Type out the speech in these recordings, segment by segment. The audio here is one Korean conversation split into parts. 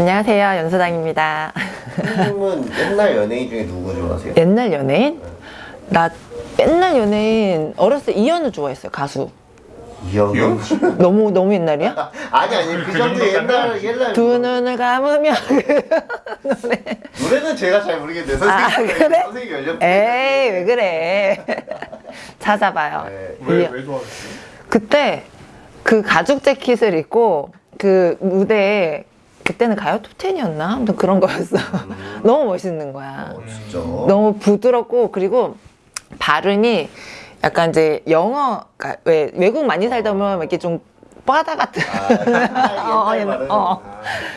안녕하세요 연수당입니다 선생님은 옛날 연예인 중에 누구 좋아하세요? 옛날 연예인? 나 옛날 연예인 어렸을 때 이현우 좋아했어요 가수 이영훈? 너무 너무 옛날이야? 아니 아니 그 정도 옛날 옛날 두 눈을 감으면 그 노래 노래는 제가 잘 모르겠는데 아 선생님 그래? 선생님 연령 에이 왜 그래 찾아봐요 네. 왜, 이- 왜 좋아하셨어요? 그때 그 가죽 재킷을 입고 그 무대에 그때는 가요? 톱텐이었나? 아무튼 그런 거였어. 너무 멋있는 거야. 어, 진짜? 너무 부드럽고 그리고 발음이 약간 이제 영어 그러니까 왜 외국 많이 살다 보면 이렇게 좀 빠다 같은. 아, 어, 옛날 말은 어.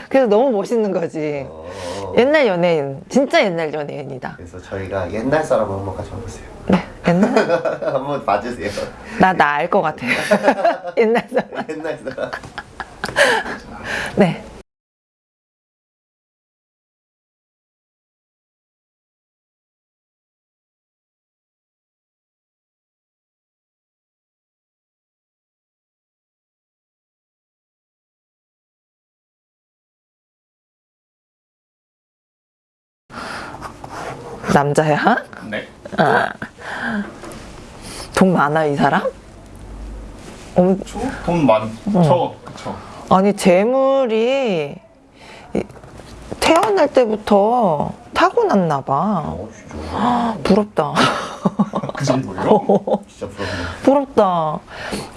그래서 너무 멋있는 거지. 어. 옛날 연예인. 진짜 옛날 연예인이다. 그래서 저희가 옛날 사람 한번 가져와보세요. 네 옛날? 한번 봐주세요. 나 나 알 것 같아 옛날 사람. 옛날 사람. 네 남자야? 네. 돈 많아 이 사람? 어, 저? 돈 많죠. 그쵸. 아니 재물이 이- 태어날 때부터 타고났나 봐. 어 진짜 부럽다. 그 정도예요? 진짜 부럽네 부럽다.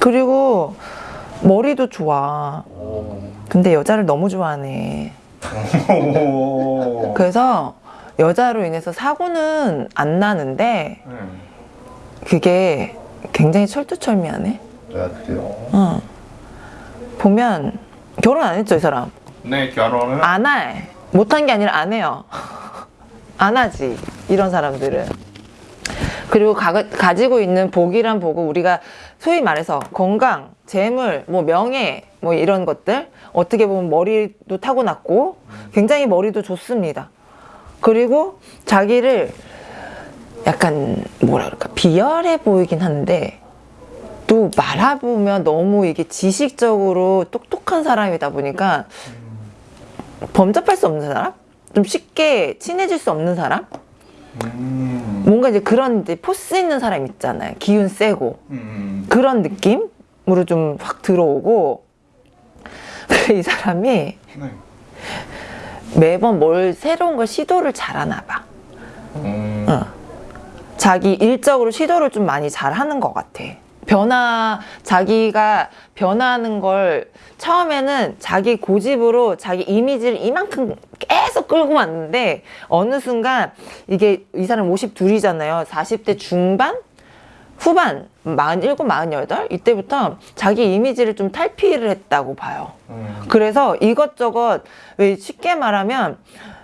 그리고 머리도 좋아. 오. 근데 여자를 너무 좋아하네. 오. 그래서 여자로 인해서 사고는 안 나는데 네. 그게 굉장히 철두철미하네. 아 그래요? 어. 보면 결혼 안 했죠 이 사람. 네, 결혼은 안 해. 못한 게 아니라 안 해요. 안 하지. 이런 사람들은. 그리고 가, 가지고 있는 복이란 복은 우리가 소위 말해서 건강, 재물, 뭐 명예, 뭐 이런 것들 어떻게 보면 머리도 타고났고 굉장히 머리도 좋습니다. 그리고 자기를 약간 뭐라 그럴까 비열해 보이긴 한데 또 말해보면 너무 이게 지식적으로 똑똑한 사람이다 보니까 범접할 수 없는 사람? 좀 쉽게 친해질 수 없는 사람? 음. 뭔가 이제 그런 이제 포스 있는 사람 있잖아요. 기운 세고. 음. 그런 느낌으로 좀 확 들어오고. 이 사람이 네. 매번 뭘 새로운 걸 시도를 잘하나 봐. 음. 어. 자기 일적으로 시도를 좀 많이 잘 하는 것 같아. 변화, 자기가 변화하는 걸 처음에는 자기 고집으로 자기 이미지를 이만큼 계속 끌고 왔는데 어느 순간 이게 이 사람 52이잖아요. 40대 중반? 후반, 47, 48? 이때부터 자기 이미지를 좀 탈피를 했다고 봐요. 음. 그래서 이것저것 왜 쉽게 말하면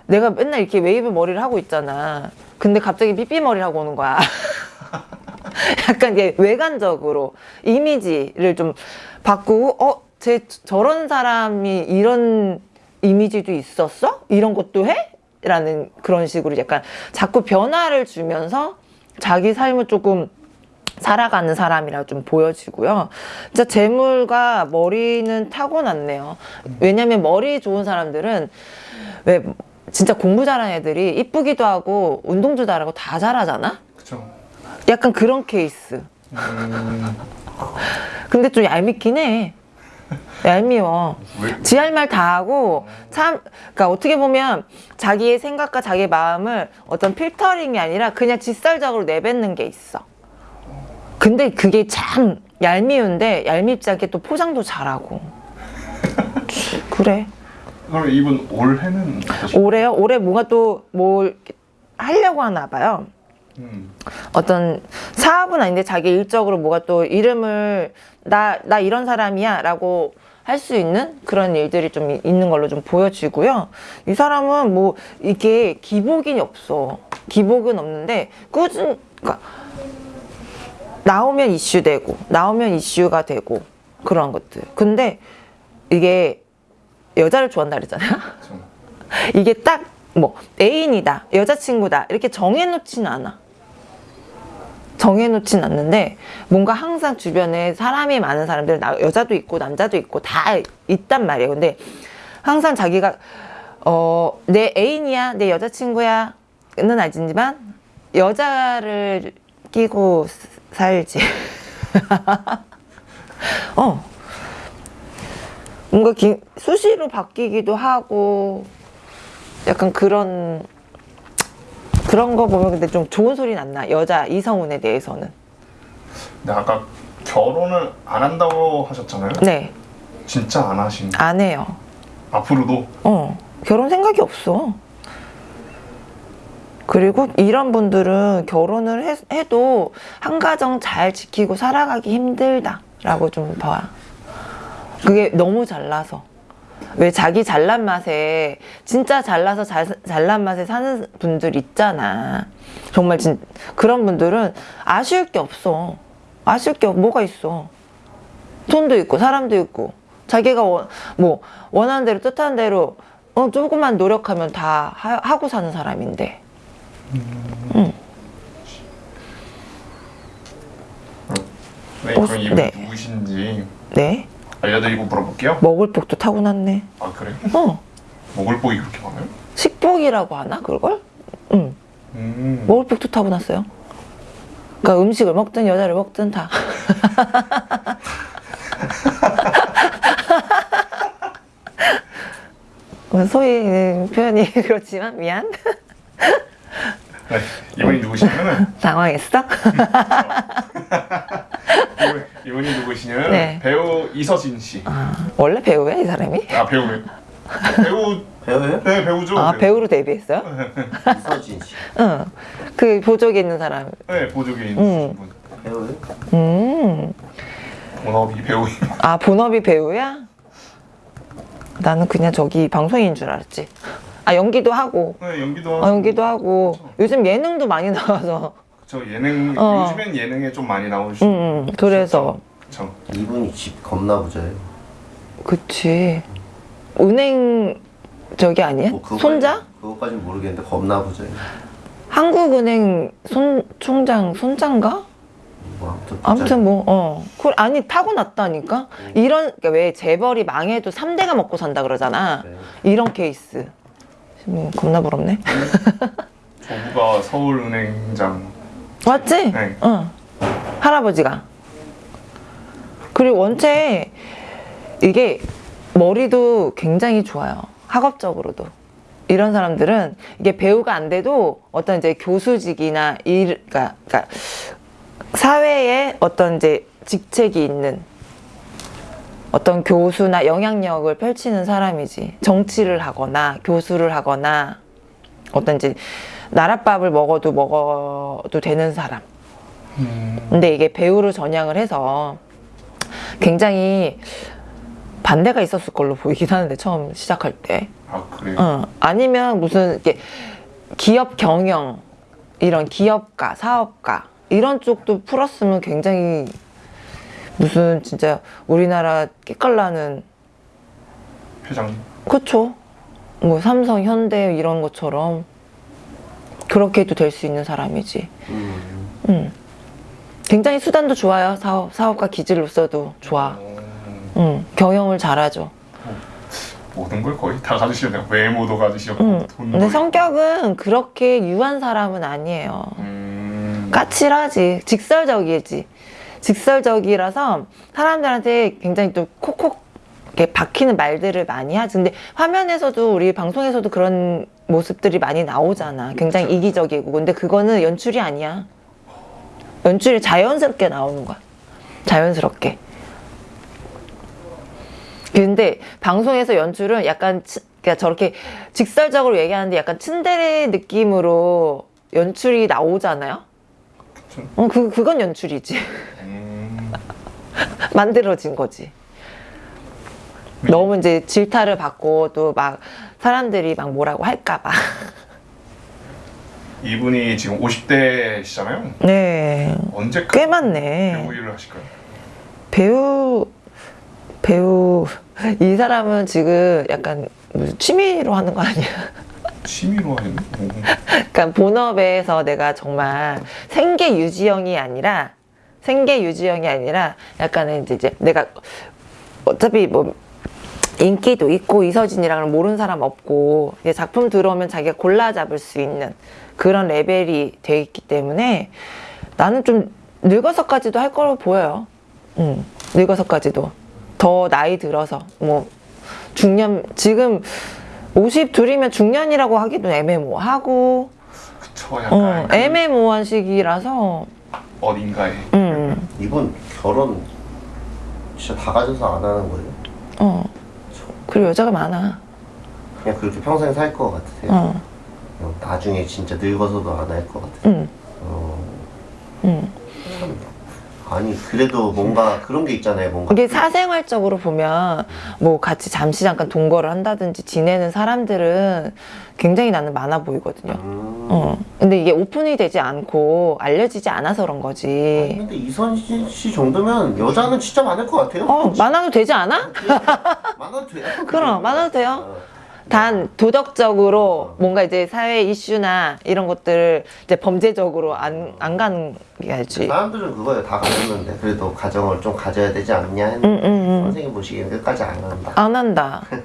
내가 맨날 이렇게 웨이브 머리를 하고 있잖아. 근데 갑자기 삐삐 머리를 하고 오는 거야. 약간 이게 외관적으로 이미지를 좀 바꾸고 어, 쟤 저런 사람이 이런 이미지도 있었어? 이런 것도 해? 라는 그런 식으로 약간 자꾸 변화를 주면서 자기 삶을 조금 살아가는 사람이라 좀 보여지고요. 진짜 재물과 머리는 타고났네요. 왜냐면 머리 좋은 사람들은 왜 진짜 공부 잘하는 애들이 이쁘기도 하고 운동도 잘하고 다 잘하잖아? 그쵸. 약간 그런 케이스. 음. 근데 좀 얄밉긴 해. 얄미워. 왜? 지할 말 다 하고 참 그러니까 어떻게 보면 자기의 생각과 자기의 마음을 어떤 필터링이 아니라 그냥 직설적으로 내뱉는 게 있어. 근데 그게 참 얄미운데 얄밉지 않게 또 포장도 잘하고. 그래. 그럼 이분 올해는? 올해요? 올해 뭔가 또 뭘 하려고 하나 봐요. 음. 어떤 사업은 아닌데 자기 일적으로 뭐가 또 이름을 나, 나 이런 사람이야 라고 할 수 있는 그런 일들이 좀 이- 있는 걸로 좀 보여지고요. 이 사람은 뭐 이게 기복이 없어. 기복은 없는데 꾸준, 그러니까 나오면 이슈되고 나오면 이슈가 되고 그런 것들. 근데 이게 여자를 좋아한다 그랬잖아요. 이게 딱 뭐 애인이다 여자친구다 이렇게 정해놓지는 않아 정해놓진 않는데 뭔가 항상 주변에 사람이 많은 사람들 나- 여자도 있고 남자도 있고 다 있단 말이에요 근데 항상 자기가 어, 내 애인이야, 내 여자친구야 는 아니지만 여자를 끼고 스- 살지. 어. 뭔가 기- 수시로 바뀌기도 하고 약간 그런 그런 거 보면 근데 좀 좋은 소리는 안 나. 여자 이성운에 대해서는. 근데 아까 결혼을 안 한다고 하셨잖아요. 네. 진짜 안 하신. 안 해요. 앞으로도 어, 결혼 생각이 없어. 그리고 이런 분들은 결혼을 해, 해도 한 가정 잘 지키고 살아가기 힘들다 라고 좀 봐. 그게 너무 잘나서. 왜 자기 잘난 맛에 진짜 잘나서 잘, 잘난 맛에 사는 분들 있잖아. 정말 진 그런 분들은 아쉬울 게 없어. 아쉬울 게 뭐가 있어. 돈도 있고 사람도 있고 자기가 원, 뭐 원하는 대로 뜻하는 대로 어, 조금만 노력하면 다 하, 하고 사는 사람인데 네, 어, 그럼 이분 네. 누구신지 네 알려드리고 물어볼게요. 먹을 복도 타고났네 아 그래? 어 먹을 복이 그렇게 많아요? 식복이라고 하나 그걸 응 음. 먹을 복도 타고났어요 그러니까 음식을 먹든 여자를 먹든 다 소위 표현이 그렇지만 미안 네, 이분이 누구시냐면은 당황했어 이분- 이분이 누구시냐면 네. 배우 이서진 씨. 아, 원래 배우야 이 사람이 아 배우예요. 배우 배우예요? 네 배우죠. 아 배우 로 데뷔했어요 이서진 씨. 응 그 보조개 있는 사람 네 보조개 있는 음. 분. 배우예요? 음 본업이 배우인. 아 본업이 배우야? 나는 그냥 저기 방송인 줄 알았지. 아 연기도 하고, 네 연기도 하고. 아, 연기도 하고. 요즘 예능도 많이 나와서. 저 예능 어. 요즘엔 예능에 좀 많이 나오시죠. 음, 음, 그래서 그쵸. 이분이 집 겁나 부자예요. 그치. 은행 저기 아니야? 뭐 그거까지- 손자? 그거까진 모르겠는데 겁나 부자예요. 한국은행 손 총장 손자인가? 뭐 아무튼 뭐 어. 그 아니 타고났다니까. 이런 그러니까 왜 재벌이 망해도 3대가 먹고 산다 그러잖아. 네. 이런 케이스. 뭐 겁나 부럽네. 저부가 서울은행장. 맞지? 네. 응. 할아버지가. 그리고 원체 이게 머리도 굉장히 좋아요. 학업적으로도. 이런 사람들은 이게 배우가 안 돼도 어떤 이제 교수직이나 일, 그러니까, 그러니까 사회에 어떤 이제 직책이 있는 어떤 교수나 영향력을 펼치는 사람이지. 정치를 하거나 교수를 하거나 어떤 이제 나랏밥을 먹어도 먹어도 되는 사람. 음. 근데 이게 배우로 전향을 해서 굉장히 반대가 있었을 걸로 보이긴 하는데 처음 시작할 때. 아 그래요. 어, 아니면 무슨 이렇게 기업 경영 이런 기업가, 사업가 이런 쪽도 풀었으면 굉장히 무슨 진짜 우리나라 깨깔나는 회장. 그쵸? 뭐 삼성, 현대 이런 것처럼 그렇게 해도 될 수 있는 사람이지. 음. 음. 굉장히 수단도 좋아요. 사업, 사업가 기질로서도 좋아. 음, 음, 경영을 잘하죠. 모든 걸 거의 다 가지시네요. 외모도 가지시고 음. 돈도. 근데. 성격은 그렇게 유한 사람은 아니에요. 음. 까칠하지. 직설적이지. 직설적이라서 사람들한테 굉장히 또 콕콕 이렇게 박히는 말들을 많이 하지. 근데 화면에서도 우리 방송에서도 그런 모습들이 많이 나오잖아. 굉장히. 이기적이고. 근데 그거는 연출이 아니야. 연출이 자연스럽게 나오는 거야. 자연스럽게. 근데 방송에서 연출은 약간 치- 그러니까 저렇게 직설적으로 얘기하는데 약간 츤데레 느낌으로 연출이 나오잖아요. 그쵸. 어, 그 그건 연출이지. 음. 만들어진 거지. 너무 이제 질타를 받고 또 막 사람들이 막 뭐라고 할까봐. 이분이 지금 50대시잖아요. 네. 언제까지 꽤 많네. 배우 일을 하실까요? 배우 배우 이 사람은 지금 약간 취미로 하는 거 아니야? 취미로 하는? 오. 그러니까 본업에서 내가 정말 생계 유지형이 아니라 생계 유지형이 아니라 약간은 이제, 이제 내가 어차피 뭐 인기도 있고 이서진이랑은 모르는 사람 없고 작품 들어오면 자기가 골라 잡을 수 있는 그런 레벨이 돼 있기 때문에 나는 좀 늙어서까지도 할 거로 보여요. 음, 늙어서까지도 더 나이 들어서 뭐 중년 지금 52이면 중년이라고 하기도 애매모호하고 그쵸 어, 약간 그 애매모호한 시기라서 어딘가에 음, 이분 결혼 진짜 다 가져서 안 하는 거예요? 어 그리고 여자가 많아. 그냥 그렇게 평생 살 것 같으세요? 어, 그냥 나중에 진짜 늙어서도 안 할 것 같아요? 음, 어. 아니 그래도 뭔가 그런 게 있잖아요 뭔가 이게 사생활적으로 보면 뭐 같이 잠시 잠깐 동거를 한다든지 지내는 사람들은 굉장히 나는 많아 보이거든요. 음. 어. 근데 이게 오픈이 되지 않고 알려지지 않아서 그런 아니, 거지. 근데 이선진 씨 정도면 여자는 진짜 많을 것 같아요 어, 많아도 되지 않아? 많아도 돼요 그럼, 많아도 돼요. 어. 단 도덕적으로 뭔가 이제 사회 이슈나 이런 것들을 이제 범죄적으로 안, 안 가는 게 알지. 사람들은 그거예요 다 가졌는데 그래도 가정을 좀 가져야 되지 않냐 했는데 응, 응, 응. 선생님 보시기엔 끝까지 안 한다 안 한다.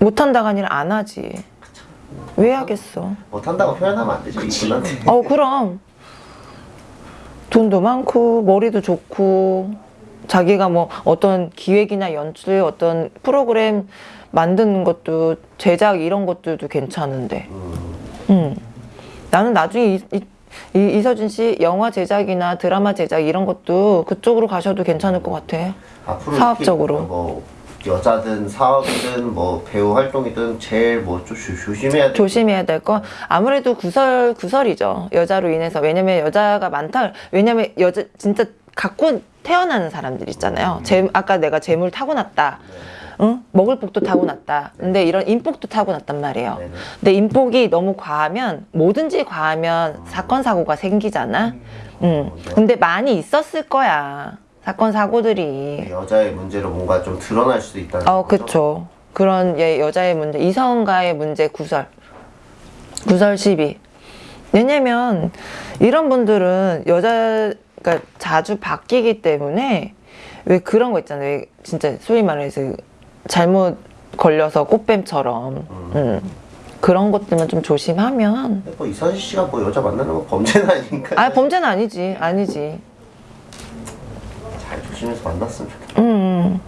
못한다가 아니라 안 하지. 왜 하겠어? 못한다고 표현하면 안 되죠 이분한테 어, 그럼. 돈도 많고, 머리도 좋고, 자기가 뭐 어떤 기획이나 연출, 어떤 프로그램 만드는 것도, 제작 이런 것들도 괜찮은데. 음, 음. 나는 나중에 이, 이, 이, 이서진 씨 영화 제작이나 드라마 제작 이런 것도 그쪽으로 가셔도 괜찮을 것 같아. 앞으로 사업적으로. 뭐 여자든 사업이든 뭐 배우 활동이든 제일 뭐좀 조심해야 돼 조심해야 될 건 아무래도 구설 구설이죠. 여자로 인해서. 왜냐면 여자가 많다. 왜냐면 여자 진짜 갖고 태어나는 사람들 있잖아요. 재, 아까 내가 재물 타고났다 응? 먹을 복도 타고났다 근데 이런 인복도 타고났단 말이에요 네네. 근데 인복이 너무 과하면 뭐든지 과하면 사건 사고가 생기잖아 응. 근데 많이 있었을 거야 사건 사고들이 여자의 문제로 뭔가 좀 드러날 수도 있다는 어, 거죠? 그쵸. 그런 예, 여자의 문제, 이성과의 문제 구설. 구설 시비. 왜냐면 이런 분들은 여자가 자주 바뀌기 때문에 왜 그런 거 있잖아요. 왜 진짜 소위 말해서 잘못 걸려서 꽃뱀처럼. 음. 그런 것들만 좀 조심하면. 뭐 이선희 씨가 뭐 여자 만나는 건 범죄는 아니니까 아, 범죄는 아니지. 아니지. 잘 조심해서 만났으면 좋겠다 음.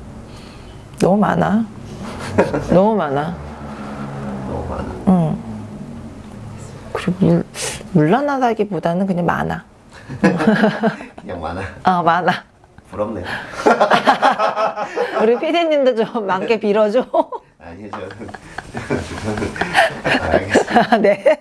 너무 많아. 너무 많아. 너무 많아 응. 그리고 물, 물란하다기보다는 그냥 많아. 그냥 많아 아, 많아. 부럽네요 우리 피디님도 좀 많게 빌어줘. 아니요 저는 알겠습니다 네.